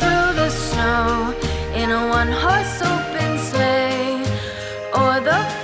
through the snow in a one-horse open sleigh, or the